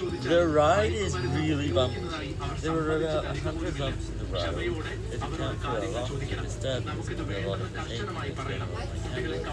The ride is really bumpy. There were about 100 bumps in the ride. If you count for a lot of disturbance, there'll a lot of pain and I'm really.